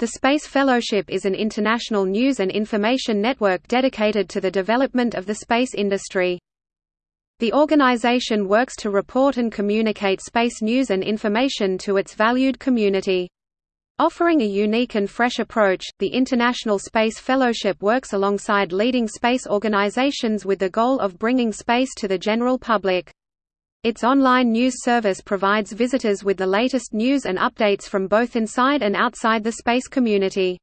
The Space Fellowship is an international news and information network dedicated to the development of the space industry. The organization works to report and communicate space news and information to its valued community. Offering a unique and fresh approach, the International Space Fellowship works alongside leading space organizations with the goal of bringing space to the general public. Its online news service provides visitors with the latest news and updates from both inside and outside the space community.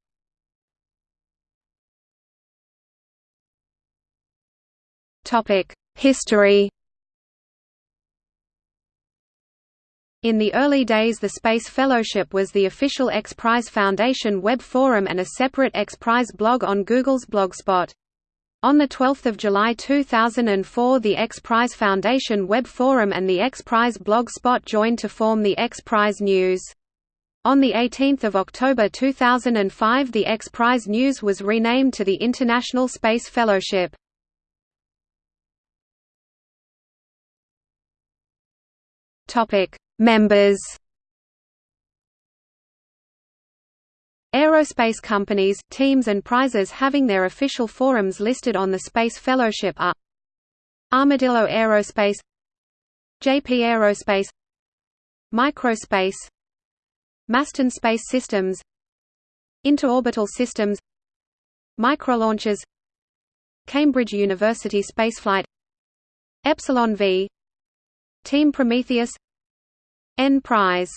History In the early days the Space Fellowship was the official X Prize Foundation web forum and a separate X Prize blog on Google's Blogspot. On 12 July 2004 the X Prize Foundation web forum and the X Prize blog spot joined to form the X Prize News. On 18 October 2005 the X Prize News was renamed to the International Space Fellowship. Members Aerospace companies, teams and prizes having their official forums listed on the Space Fellowship are Armadillo Aerospace JP Aerospace Microspace Masten Space Systems Interorbital Systems Microlaunchers Cambridge University Spaceflight Epsilon V Team Prometheus N Prize